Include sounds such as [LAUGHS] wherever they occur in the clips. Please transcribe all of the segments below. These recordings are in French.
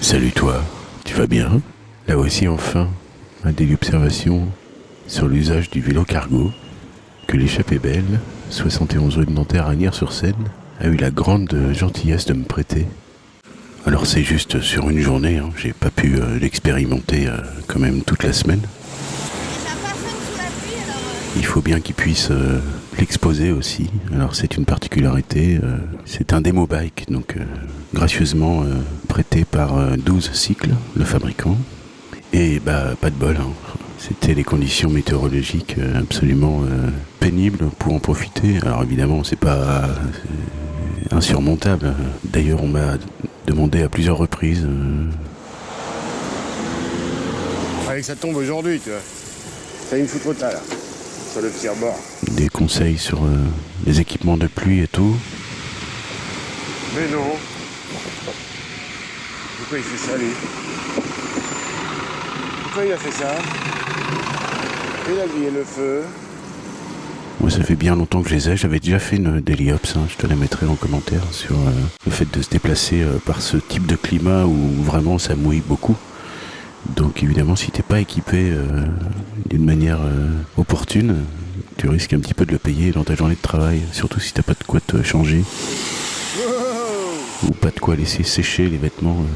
Salut toi, tu vas bien? Là aussi enfin, un délit observation sur l'usage du vélo cargo que l'échappée belle, 71 rue de Nanterre à Nières-sur-Seine, a eu la grande gentillesse de me prêter. Alors c'est juste sur une journée, hein, j'ai pas pu euh, l'expérimenter euh, quand même toute la semaine. Alors. euh, Il faut bien qu'il puisse euh, l'exposer aussi. Alors c'est une particularité. euh, c'est un démo bike, donc euh, gracieusement euh, prêté par euh, 12 cycles, le fabricant. Et bah pas de bol. hein. C'était les conditions météorologiques absolument pénibles pour en profiter. Alors évidemment c'est pas insurmontable. D'ailleurs on m'a demandé à plusieurs reprises. que ça tombe aujourd'hui, tu vois. Ça une foutre au tas, là. Sur le petit rebord. Des conseils sur euh, les équipements de pluie et tout. Mais non. Pourquoi il fait ça, lui? Pourquoi il a fait ça? Il a grillé le feu. Moi, ça fait bien longtemps que je les ai. J'avais déjà fait une Daily Ops, hein. je te la mettrai en commentaire sur euh, le fait de se déplacer euh, par ce type de climat où vraiment ça mouille beaucoup. Donc évidemment, si t'es pas équipé euh, d'une manière opportune, tu risques un petit peu de le payer dans ta journée de travail, surtout si t'as pas de quoi te changer ou pas de quoi laisser sécher les vêtements euh,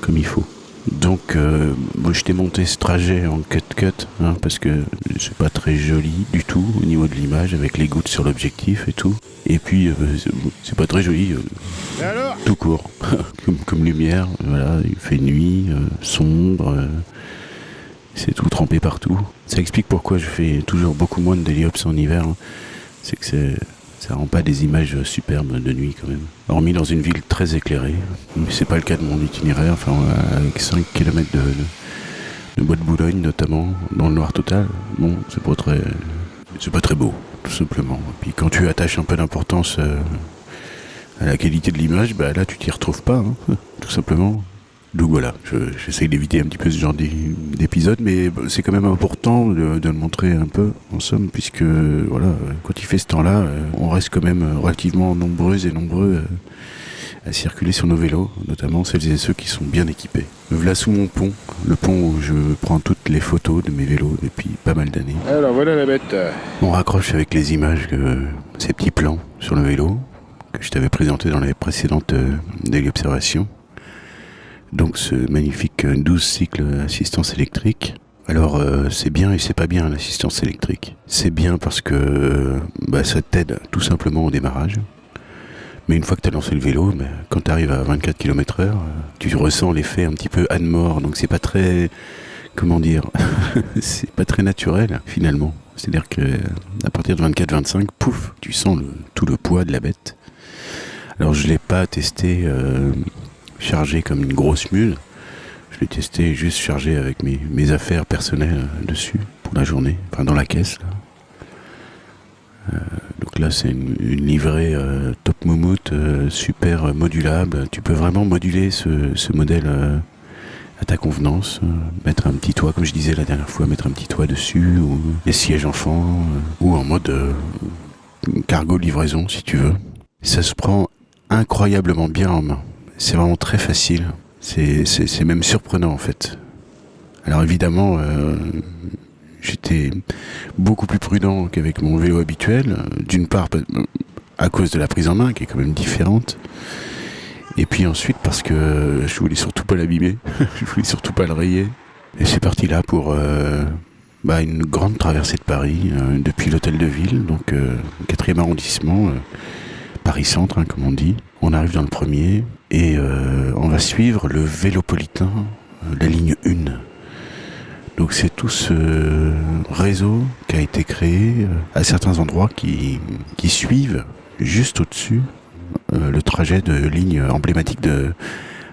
comme il faut. Donc, euh, moi, je t'ai monté ce trajet en cut-cut, hein, parce que c'est pas très joli du tout au niveau de l'image, avec les gouttes sur l'objectif et tout. Et puis, euh, c'est- pas très joli, euh, alors? tout court, [LAUGHS] comme, comme lumière. Voilà, il fait nuit, sombre, c'est tout trempé partout. Ça explique pourquoi je fais toujours beaucoup moins de déliops en hiver. hein. C'est que ça rend pas des images superbes de nuit quand même. Hormis dans une ville très éclairée, mais c'est pas le cas de mon itinéraire. Enfin, avec 5 km de Bois de Boulogne notamment, dans le noir total. Bon, c'est pas très, c'est pas très beau, tout simplement. Et puis quand tu attaches un peu d'importance euh, à la qualité de l'image, bah là tu t'y retrouves pas, hein, [LAUGHS] tout simplement. Donc voilà, je- j'essaye d'éviter un petit peu ce genre d'é- d'épisode, mais c'est quand même important de, de le montrer un peu, en somme, puisque voilà, quand il fait ce temps-là, euh, on reste quand même relativement nombreux et nombreux euh, à circuler sur nos vélos, notamment celles et ceux qui sont bien équipés. Me voilà sous mon pont, le pont où je prends toutes les photos de mes vélos depuis pas mal d'années. Alors, voilà la bête. On raccroche avec les images, que, ces petits plans sur le vélo que je t'avais présenté dans les précédentes euh, observations. Donc ce magnifique euh, 12 cycles assistance électrique. Alors euh, c'est bien et c'est pas bien l'assistance électrique. C'est bien parce que euh, bah, ça t'aide tout simplement au démarrage. Mais une fois que tu as lancé le vélo, bah, quand tu arrives à 24 km heure, euh, tu ressens l'effet un petit peu Anne-Mort. Donc c'est pas très... Comment dire [LAUGHS] C'est pas très naturel finalement. C'est-à-dire que à partir de 24-25, pouf, tu sens tout le poids de la bête. Alors je l'ai pas testé euh, chargé comme une grosse mule. Je l'ai testé juste chargé avec mes, affaires personnelles dessus pour la journée, enfin dans la caisse. Là. Euh, donc là c'est une, livrée euh, top moumoute, euh, super modulable. Tu peux vraiment moduler ce, ce modèle à ta convenance. mettre un petit toit, comme je disais la dernière fois, mettre un petit toit dessus, ou des sièges enfants, ou en mode cargo livraison si tu veux. Ça se prend incroyablement bien en main. C'est vraiment très facile. C'est, même surprenant en fait. Alors évidemment, euh, j'étais beaucoup plus prudent qu'avec mon vélo habituel. D'une part, pa- à cause de la prise en main qui est quand même différente. Et puis ensuite parce que je voulais surtout pas l'abîmer. [LAUGHS] je voulais surtout pas le rayer. Et c'est parti là pour euh, bah, une grande traversée de Paris euh, depuis l'hôtel de ville, donc 4e arrondissement. Euh, Paris Centre, hein, comme on dit. On arrive dans le premier et euh, on va suivre le Vélopolitain, euh, la ligne 1. Donc c'est tout ce réseau qui a été créé euh, à certains endroits qui, suivent juste au-dessus le trajet de ligne emblématique de,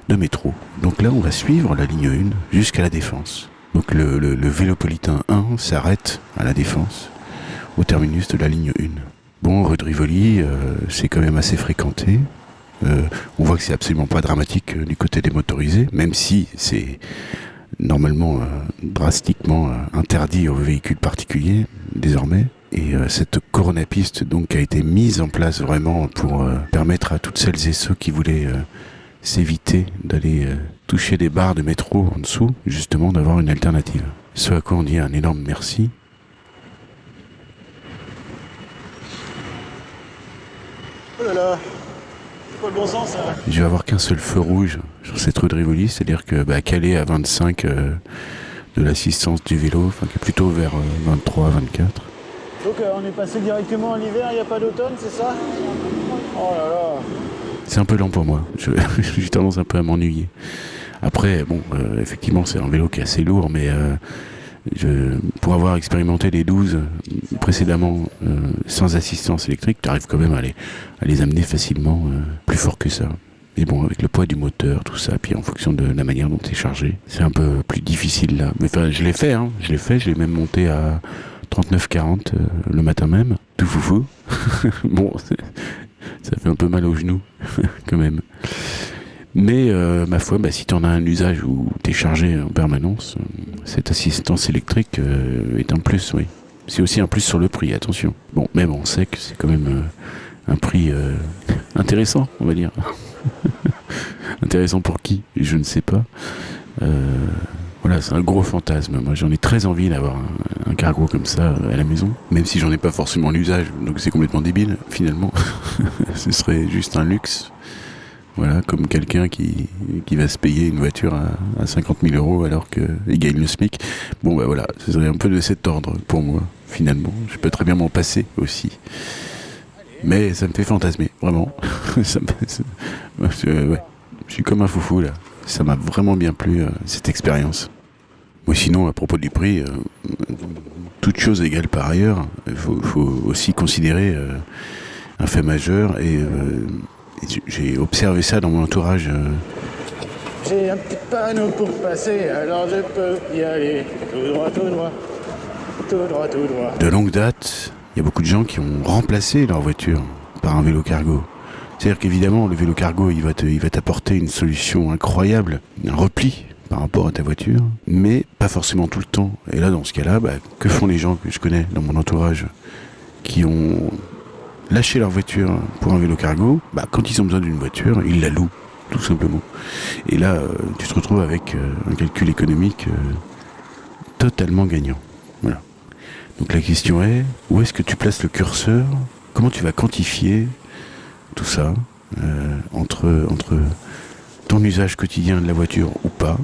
métro. Donc là on va suivre la ligne 1 jusqu'à la Défense. Donc le, le, le Vélopolitain 1 s'arrête à la Défense, au terminus de la ligne 1. Bon, rue de Rivoli, euh, c'est quand même assez fréquenté. Euh, on voit que c'est absolument pas dramatique euh, du côté des motorisés, même si c'est normalement drastiquement interdit aux véhicules particuliers désormais. Et cette coronapiste donc a été mise en place vraiment pour permettre à toutes celles et ceux qui voulaient s'éviter d'aller toucher des barres de métro en dessous, justement d'avoir une alternative. Ce à quoi on dit un énorme merci. Oh là là C'est pas le bon sens Je vais avoir qu'un seul feu rouge sur cette rue de Rivoli, c'est-à-dire que bah, Calais à 25 euh, de l'assistance du vélo, enfin qui est plutôt vers euh, 23, 24. Donc euh, on est passé directement à l'hiver, il n'y a pas d'automne, c'est ça? Oh là là C'est un peu lent pour moi. [LAUGHS] J'ai tendance un peu à m'ennuyer. Après, bon, euh, effectivement, c'est un vélo qui est assez lourd, mais euh, pour avoir expérimenté les 12 précédemment euh, sans assistance électrique, tu arrives quand même à les, amener facilement euh, plus fort que ça. Mais bon, avec le poids du moteur, tout ça, puis en fonction de la manière dont c'est chargé, c'est un peu plus difficile là. Mais enfin, je l'ai fait, hein, je l'ai fait, je l'ai même monté à 39-40 euh, le matin même, tout foufou. [LAUGHS] bon, ça fait un peu mal aux genoux, [LAUGHS] quand même. Mais euh, ma foi, bah, si tu en as un usage où tu es chargé en permanence, euh, cette assistance électrique euh, est un plus, oui. C'est aussi un plus sur le prix, attention. Bon, même on sait que c'est quand même euh, un prix euh, [LAUGHS] intéressant, on va dire. [LAUGHS] intéressant pour qui? Je ne sais pas. Euh, voilà, c'est un gros fantasme. Moi, j'en ai très envie d'avoir un, un cargo comme ça à la maison, même si j'en ai pas forcément l'usage, donc c'est complètement débile, finalement. [LAUGHS] Ce serait juste un luxe. Voilà, comme quelqu'un qui, va se payer une voiture à, à 50 000 euros alors qu'il gagne le SMIC. Bon, bah voilà, ce serait un peu de cet ordre pour moi, finalement. Je peux très bien m'en passer aussi. Mais ça me fait fantasmer, vraiment. [LAUGHS] ouais, je suis comme un foufou là. Ça m'a vraiment bien plu, euh, cette expérience. Moi, sinon, à propos du prix, euh, toute chose égale par ailleurs, il faut, aussi considérer euh, un fait majeur et euh, j'ai observé ça dans mon entourage. euh, J'ai un petit panneau pour passer, alors je peux y aller. Tout droit, tout droit. Tout droit, tout droit. de longue date, il y a beaucoup de gens qui ont remplacé leur voiture par un vélo cargo. C'est-à-dire qu'évidemment, le vélo cargo, il va te- il va t'apporter une solution incroyable, un repli par rapport à ta voiture, mais pas forcément tout le temps. Et là, dans ce cas-là, bah, que font les gens que je connais dans mon entourage qui ont lâché leur voiture pour un vélo cargo bah, Quand ils ont besoin d'une voiture, ils la louent, tout simplement. Et là, euh, tu te retrouves avec euh, un calcul économique euh, totalement gagnant. Voilà. Donc la question est, où est-ce que tu places le curseur? Comment tu vas quantifier tout ça entre, entre ton usage quotidien de la voiture ou pas,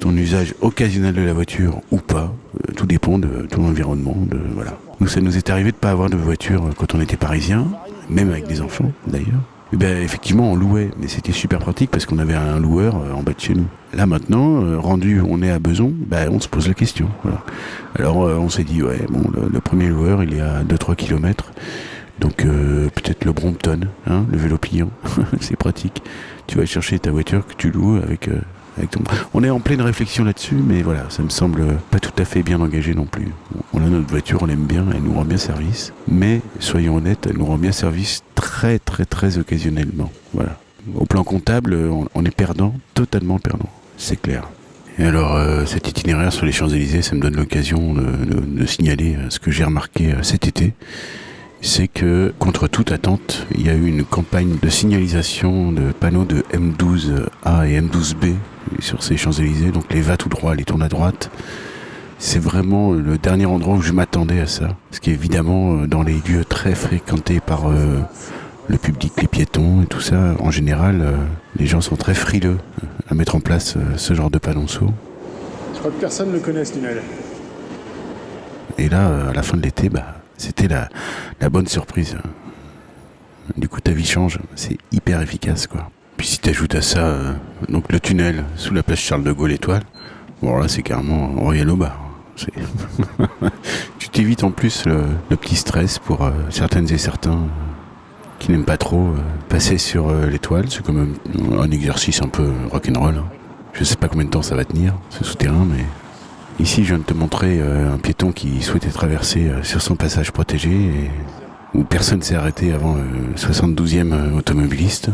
ton usage occasionnel de la voiture ou pas, tout dépend de ton environnement. De, voilà. Nous, ça nous est arrivé de ne pas avoir de voiture quand on était parisien, même avec des enfants d'ailleurs. Eh ben, effectivement, on louait, mais c'était super pratique parce qu'on avait un loueur euh, en bas de chez nous. Là maintenant, euh, rendu on est à Beson, ben, on se pose la question. Voilà. Alors euh, on s'est dit, ouais, bon, le, premier loueur, il est à 2-3 km. Donc euh, peut-être le Brompton, hein, le vélo pliant, [LAUGHS] c'est pratique. Tu vas chercher ta voiture que tu loues avec, euh, On est en pleine réflexion là-dessus, mais voilà, ça me semble pas tout à fait bien engagé non plus. On a notre voiture, on l'aime bien, elle nous rend bien service. Mais soyons honnêtes, elle nous rend bien service très très très occasionnellement. Voilà. Au plan comptable, on, est perdant, totalement perdant, c'est clair. Et alors, euh, cet itinéraire sur les Champs-Élysées, ça me donne l'occasion de signaler euh, ce que j'ai remarqué euh, cet été. C'est que, contre toute attente, il y a eu une campagne de signalisation de panneaux de M12A et M12B sur ces Champs-Élysées. Donc les va tout droit, les tournes à droite. C'est vraiment le dernier endroit où je m'attendais à ça. Parce qu'évidemment, euh, dans les lieux très fréquentés par euh, le public, les piétons et tout ça, en général, euh, les gens sont très frileux euh, à mettre en place euh, ce genre de panonceau. Je crois que personne ne connaît ce tunnel. Et là, euh, à la fin de l'été, bah, c'était la, la bonne surprise. Du coup, ta vie change. C'est hyper efficace, quoi. Puis si t'ajoutes à ça, euh, donc le tunnel sous la place Charles de Gaulle étoile, bon là c'est carrément royal au bar. Tu t'évites en plus le, petit stress pour euh, certaines et certains euh, qui n'aiment pas trop passer sur l'étoile. C'est quand même un exercice un peu rock'n'roll. hein. Je sais pas combien de temps ça va tenir, ce souterrain, mais Ici, je viens de te montrer un piéton qui souhaitait traverser sur son passage protégé où personne s'est arrêté avant le 72e euh, automobiliste.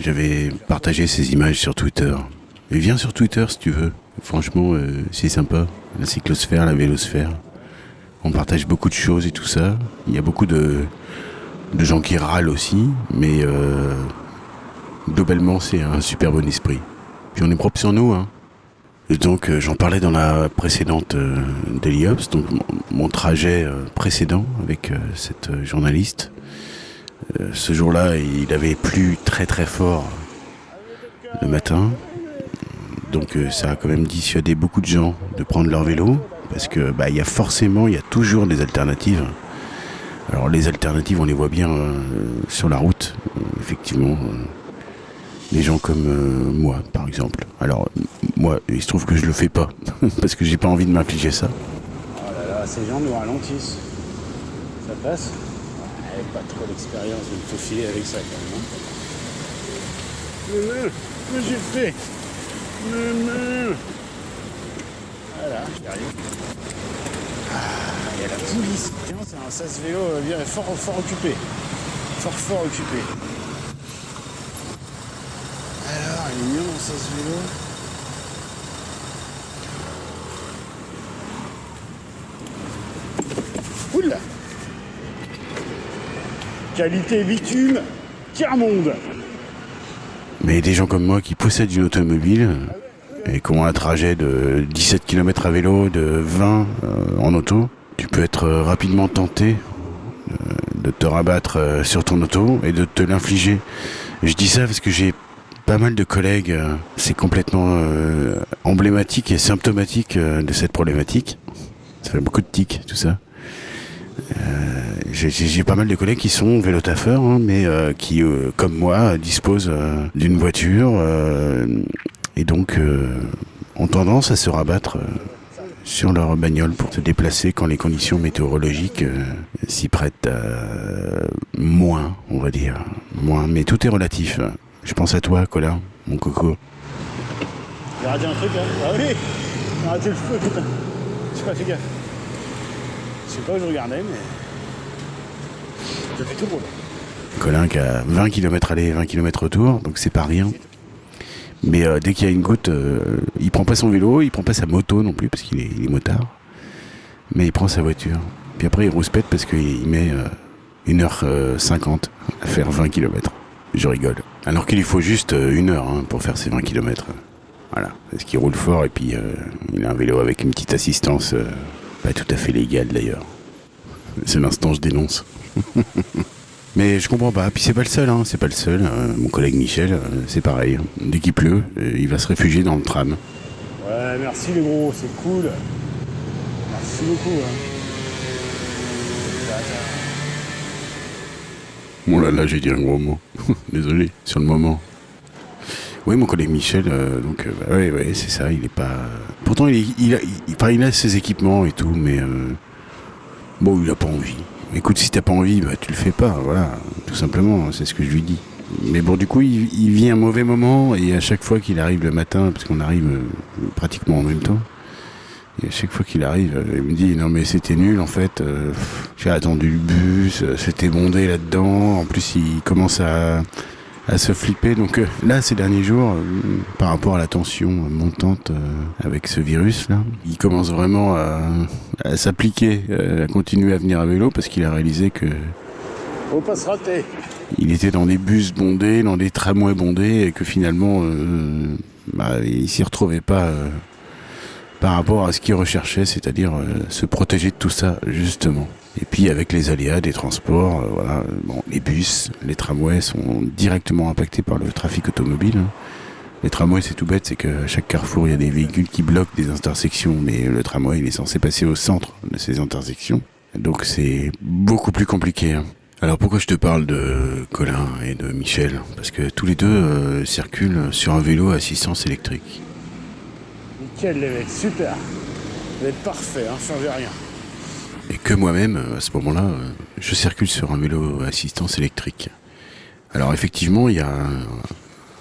J'avais partagé ces images sur Twitter. Et viens sur Twitter si tu veux. Franchement, euh, c'est sympa. La cyclosphère, la vélosphère. On partage beaucoup de choses et tout ça. Il y a beaucoup de, de gens qui râlent aussi, mais euh, globalement, c'est un super bon esprit. Puis on est propre sur nous. Hein. Et donc euh, j'en parlais dans la précédente euh, Daily Ops, donc mon, trajet précédent avec cette journaliste. Euh, ce jour-là, il avait plu très très fort le matin. Donc euh, ça a quand même dissuadé beaucoup de gens de prendre leur vélo parce que bah il y a forcément, il y a toujours des alternatives. Alors les alternatives, on les voit bien euh, sur la route, effectivement. des gens comme moi, par exemple. Alors moi, il se trouve que je le fais pas [LAUGHS] parce que j'ai pas envie de m'infliger ça. Là, ces gens nous ralentissent. Ça passe? Pas trop d'expérience de me faufiler avec ça quand même. hein. Mais j'ai fait Mais- Voilà, j'y arrive. Ah, il y a la police. C'est un sas vélo euh, bien fort, fort occupé. Fort, fort occupé. Alors, il est mignon mon sas vélo? Qualité bitume, tiers-monde Mais des gens comme moi qui possèdent une automobile et qui ont un trajet de 17 km à vélo, de 20 euh, en auto, tu peux être rapidement tenté euh, de te rabattre euh, sur ton auto et de te l'infliger. Je dis ça parce que j'ai pas mal de collègues, c'est complètement emblématique et symptomatique de cette problématique. Ça fait beaucoup de tics, tout ça. J'ai pas mal de collègues qui sont vélotaffeurs, hein, mais euh, qui, euh, comme moi, disposent euh, d'une voiture et donc ont tendance à se rabattre sur leur bagnole pour se déplacer quand les conditions météorologiques s'y prêtent moins, on va dire. Moins, mais tout est relatif. Je pense à toi, Colin, mon coco. J'ai raté un truc là Ah oui raté le feu putain pas gaffe. Je sais pas où je regardais mais. Colin qui a 20 km aller, 20 km retour, donc c'est pas rien. Mais euh, dès qu'il y a une goutte, euh, il prend pas son vélo, il prend pas sa moto non plus parce qu'il est, motard. Mais il prend sa voiture. Puis après il rouspète parce qu'il il met euh, 1h50 à faire 20 km. Je rigole. Alors qu'il lui faut juste euh, une heure hein, pour faire ses 20 km. Voilà. Parce qu'il roule fort et puis euh, il a un vélo avec une petite assistance euh, pas tout à fait légale d'ailleurs. C'est l'instant je dénonce. [LAUGHS] Mais je comprends pas. Puis c'est pas le seul, hein. c'est pas le seul. Euh, mon collègue Michel, euh, c'est pareil. Dès qu'il pleut, euh, il va se réfugier dans le tram. Ouais merci les gros, c'est cool. Merci beaucoup hein. Bon là là, j'ai dit un gros mot. [LAUGHS] Désolé, sur le moment. Oui, mon collègue Michel, donc, bah, ouais, ouais, c'est ça, il est pas. Pourtant, il, il, a, il, enfin, il a ses équipements et tout, mais euh, bon, il a pas envie. Écoute, si t'as pas envie, bah, tu le fais pas, voilà, tout simplement, c'est ce que je lui dis. Mais bon, du coup, il, vit un mauvais moment et à chaque fois qu'il arrive le matin, parce qu'on arrive euh, pratiquement en même temps, et à chaque fois qu'il arrive, euh, il me dit non mais c'était nul en fait. euh, J'ai attendu le bus, c'était bondé là-dedans. En plus, il commence à, à se flipper. Donc euh, là, ces derniers jours, euh, par rapport à la tension montante euh, avec ce virus là, il commence vraiment à, à s'appliquer, à continuer à venir à vélo parce qu'il a réalisé que se rater. il était dans des bus bondés, dans des tramways bondés, et que finalement, bah, il s'y retrouvait pas par rapport à ce qu'il recherchait, c'est-à-dire se protéger de tout ça, justement. Et puis avec les aléas des transports, euh, voilà, bon, les bus, les tramways sont directement impactés par le trafic automobile. hein. Les tramways, c'est tout bête, c'est qu'à chaque carrefour, il y a des véhicules qui bloquent des intersections, mais le tramway, il est censé passer au centre de ces intersections. Donc c'est beaucoup plus compliqué. hein. Alors pourquoi je te parle de Colin et de Michel? Parce que tous les deux euh, circulent sur un vélo à assistance électrique. Nickel les mecs, super. Vous êtes parfait, hein, changez rien. Et que moi-même, à ce moment-là, je circule sur un vélo assistance électrique. Alors effectivement, il y a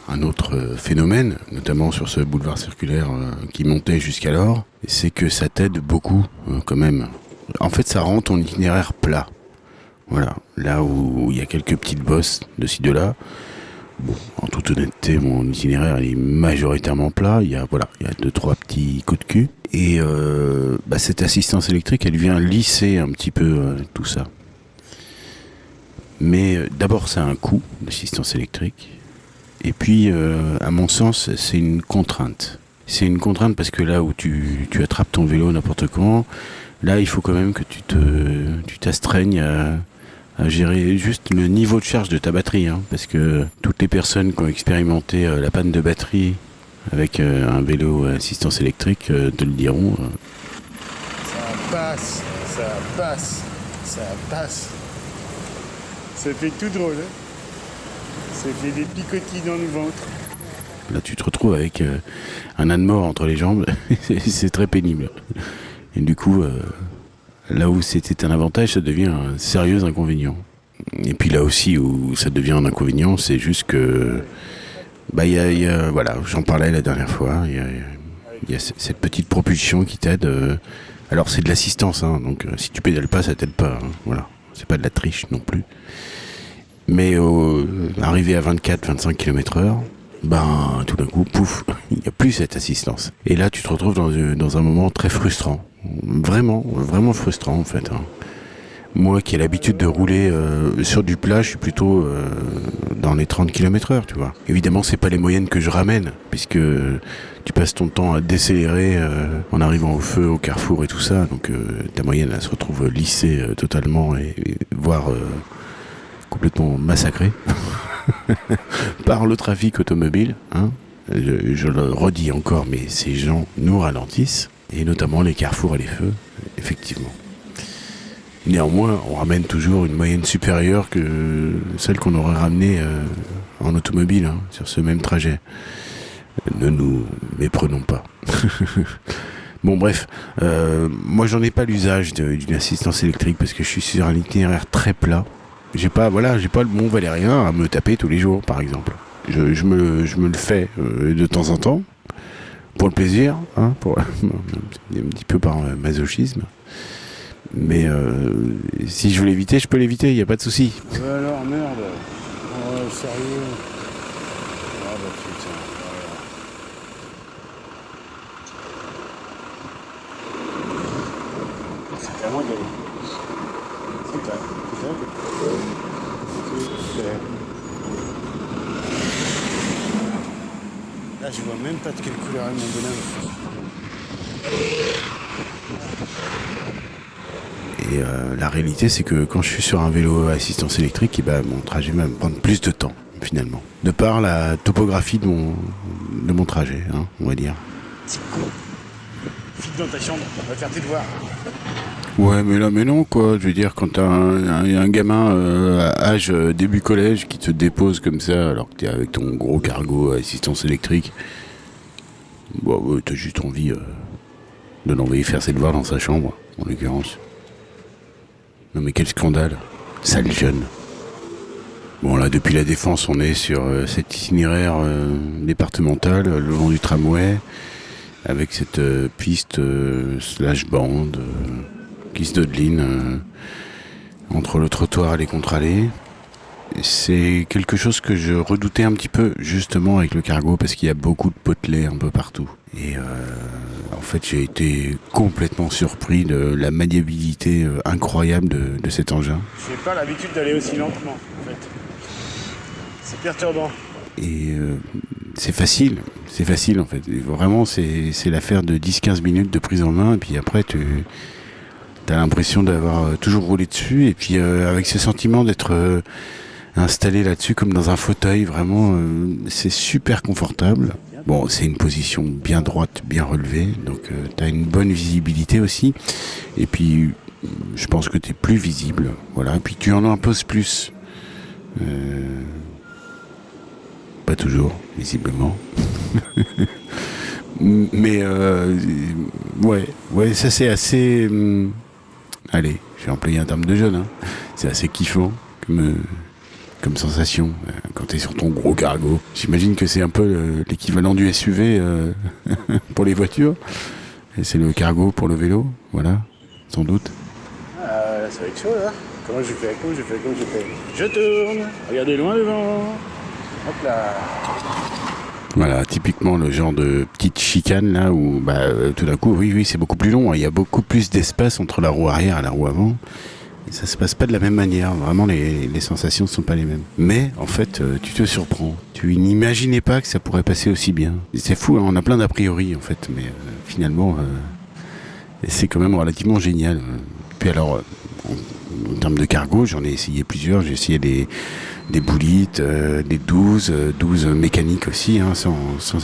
un, autre phénomène, notamment sur ce boulevard circulaire euh, qui montait jusqu'alors, c'est que ça t'aide beaucoup euh, quand même. En fait, ça rend ton itinéraire plat. Voilà, là où il y a quelques petites bosses de ci de là. Bon, en toute honnêteté, mon itinéraire est majoritairement plat. Il y a voilà, il y a deux trois petits coups de cul. Et euh, bah, cette assistance électrique, elle vient lisser un petit peu euh, tout ça. Mais euh, d'abord, ça a un coût, l'assistance électrique. Et puis, à mon sens, c'est une contrainte. C'est une contrainte parce que là où tu, attrapes ton vélo n'importe quand, là, il faut quand même que tu te, tu t'astreignes à, à gérer juste le niveau de charge de ta batterie. hein, parce que toutes les personnes qui ont expérimenté euh, la panne de batterie avec euh, un vélo à assistance électrique euh, te le diront. Ça passe, ça passe, ça passe. Ça fait tout drôle. Hein ça fait des picotis dans le ventre. Là, tu te retrouves avec euh, un âne mort entre les jambes. C'est- [LAUGHS] c'est très pénible. Et du coup, euh, là où c'était un avantage, ça devient un sérieux inconvénient. Et puis là aussi où ça devient un inconvénient, c'est juste que, bah, y y a- voilà, j'en parlais la dernière fois. Il y a, cette petite propulsion qui t'aide. euh, alors c'est de l'assistance, hein, donc euh, si tu pédales pas, ça t'aide pas. hein, voilà, c'est pas de la triche non plus. Mais euh, arrivé à 24-25 km/h, ben tout d'un coup, pouf, il n'y a plus cette assistance. Et là, tu te retrouves dans, euh, un moment très frustrant. Vraiment, vraiment frustrant en fait. hein. Moi qui ai l'habitude de rouler euh, sur du plat, je suis plutôt euh, dans les 30 km/h, tu vois. Évidemment, c'est pas les moyennes que je ramène, puisque tu passes ton temps à décélérer euh, en arrivant au feu, au carrefour et tout ça. Donc euh, ta moyenne, elle se retrouve lissée euh, totalement et, et voire complètement massacrée [LAUGHS] par le trafic automobile. Hein. Je, le redis encore, mais ces gens nous ralentissent, et notamment les carrefours et les feux, effectivement. Néanmoins, on ramène toujours une moyenne supérieure que celle qu'on aurait ramenée euh, en automobile hein, sur ce même trajet. Ne nous méprenons pas. [LAUGHS] bon bref, euh, moi j'en ai pas l'usage d'une assistance électrique parce que je suis sur un itinéraire très plat. J'ai pas, voilà, j'ai pas le Mont Valérien à me taper tous les jours, par exemple. Je, me, je me le fais euh, de temps en temps pour le plaisir, hein, [LAUGHS] un petit peu par masochisme. Mais euh, si je veux l'éviter, je peux l'éviter, il n'y a pas de souci. Alors, merde. Sérieux. Ah bah putain. voilà. C'est à moi d'y aller. C'est à c'est à C'est à- Là, je vois même pas de quelle couleur est mon bonhomme. Et euh, la réalité, c'est que quand je suis sur un vélo à assistance électrique, eh ben, mon trajet va me prendre plus de temps, finalement. De par la topographie de mon, de mon trajet, hein, on va dire. File dans ta chambre, on va faire tes devoirs. Ouais, mais là, mais non, quoi. Je veux dire, quand t'as un, gamin euh, à âge euh, début collège qui te dépose comme ça, alors que t'es avec ton gros cargo à assistance électrique, bon, ouais, t'as juste envie euh, de l'envoyer faire ses devoirs dans sa chambre, en l'occurrence. Non, mais quel scandale. Sale jeune. Bon, là, depuis la Défense, on est sur euh, cet itinéraire euh, départemental, euh, le long du tramway, avec cette euh, piste euh, slash bande. Qui se dodeline euh, entre le trottoir et les contre-allées. C'est quelque chose que je redoutais un petit peu justement avec le cargo parce qu'il y a beaucoup de potelets un peu partout. Et euh, en fait j'ai été complètement surpris de la maniabilité euh, incroyable de, de cet engin. J'ai pas l'habitude d'aller aussi lentement, en fait. C'est perturbant. Et euh, c'est facile, c'est facile en fait. Vraiment c'est l'affaire de 10-15 minutes de prise en main et puis après tu as l'impression d'avoir euh, toujours roulé dessus et puis euh, avec ce sentiment d'être euh, installé là-dessus comme dans un fauteuil, vraiment c'est super confortable. Bon, c'est une position bien droite, bien relevée, donc tu as une bonne visibilité aussi. Et puis je pense que tu es plus visible, voilà. Et puis tu en imposes plus. Pas toujours, visiblement. [LAUGHS] Mais ouais, ouais, ça c'est assez. hum, allez, j'ai employé un terme de jeune. Hein. C'est assez kiffant comme, euh, sensation euh, quand t'es sur ton gros cargo. J'imagine que c'est un peu euh, l'équivalent du SUV [LAUGHS] pour les voitures. Et c'est le cargo pour le vélo, voilà, sans doute. Ah, là, ça va être chaud, là. Comment je fais Comment je fais Comment je fais? Je tourne. Regardez loin devant. Hop là. Voilà, typiquement le genre de petite chicane là où bah, euh, tout d'un coup, oui, oui, c'est beaucoup plus long. hein. Il y a beaucoup plus d'espace entre la roue arrière et la roue avant. ça se passe pas de la même manière. Vraiment, les, les sensations ne sont pas les mêmes. Mais en fait, euh, tu te surprends. Tu n'imaginais pas que ça pourrait passer aussi bien. Et C'est fou, hein, on a plein d'a priori en fait, mais euh, finalement, euh, c'est quand même relativement génial. Puis alors, euh, en, en termes de cargo, j'en ai essayé plusieurs. J'ai essayé des, des boulites, euh, des 12, euh, 12 mécaniques aussi, hein, sans,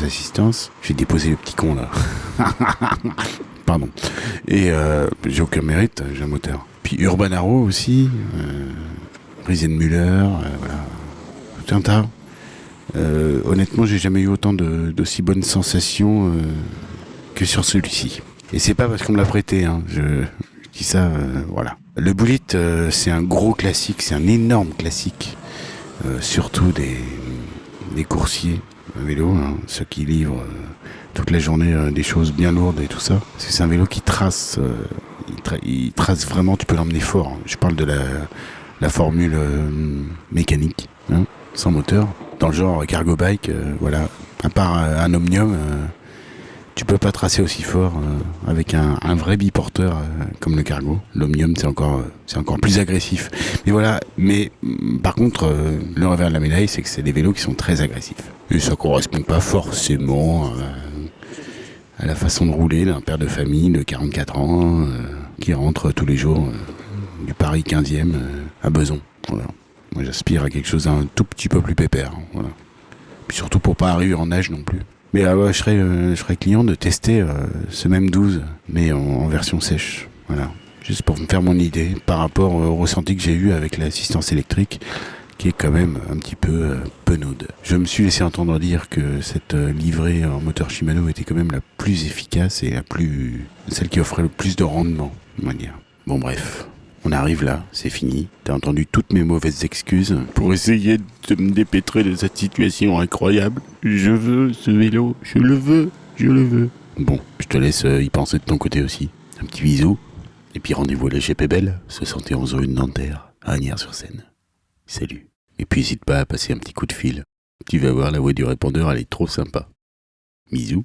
assistance. J'ai déposé le petit con là. [LAUGHS] Pardon. Et euh, j'ai aucun mérite, j'ai un moteur. Puis Urban Arrow aussi, euh, Riesenmüller, euh, voilà, tout tas. Euh, honnêtement, j'ai jamais eu autant de- d'aussi bonnes sensations euh, que sur celui-ci. Et c'est pas parce qu'on me l'a prêté, hein, je, je dis ça, euh, voilà. Le Bullet, euh, c'est un gros classique, c'est un énorme classique, euh, surtout des, coursiers à vélo, hein, ceux qui livrent euh, toute la journée des choses bien lourdes et tout ça. C'est un vélo qui trace, il, tra- il trace vraiment, tu peux l'emmener fort. hein. Je parle de la, formule mécanique, hein, sans moteur. Dans le genre cargo bike, voilà. À part un omnium, tu peux pas tracer aussi fort euh, avec un, vrai biporteur euh, comme le cargo. L'omnium, c'est encore, euh, c'est encore plus agressif. Mais voilà. Mais mm, par contre, le revers de la médaille, c'est que c'est des vélos qui sont très agressifs. Et ça correspond pas forcément à la façon de rouler d'un père de famille de 44 ans qui rentre tous les jours du Paris 15e euh, à Beson. Moi, j'aspire à quelque chose d'un tout petit peu plus pépère. Voilà. Puis surtout pour pas arriver en âge non plus. Mais ah ouais, je serais, euh, je serais client de tester euh, ce même 12, mais en, version sèche. Voilà. Juste pour me faire mon idée par rapport au ressenti que j'ai eu avec l'assistance électrique, qui est quand même un petit peu euh, penaude. Je me suis laissé entendre dire que cette livrée en moteur Shimano était quand même la plus efficace et la plus, celle qui offrait le plus de rendement, va dire. Bon bref, on arrive là, c'est fini. T'as entendu toutes mes mauvaises excuses pour essayer de me dépêtrer de cette situation incroyable. Je veux ce vélo, je le veux, je le veux. Bon, je te laisse euh, y penser de ton côté aussi. Un petit bisou. Et puis rendez-vous à la GP Belle, 71 rue de Nanterre, à Agnières-sur-Seine. Salut. Et puis n'hésite pas à passer un petit coup de fil. Tu vas voir la voix du répondeur, elle est trop sympa. Bisous.